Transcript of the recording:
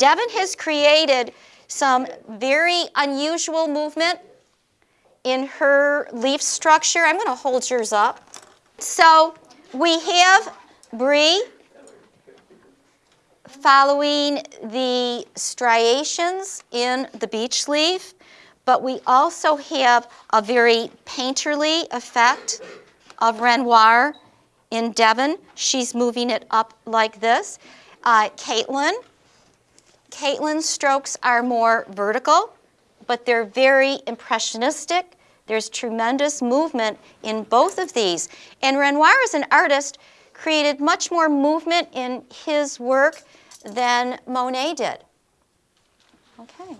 Devon has created some very unusual movement in her leaf structure. I'm going to hold yours up. So we have Bree following the striations in the beech leaf, but we also have a very painterly effect of Renoir in Devon. She's moving it up like this. Uh, Caitlin, Caitlin's strokes are more vertical, but they're very impressionistic. There's tremendous movement in both of these. And Renoir as an artist created much more movement in his work than Monet did. Okay.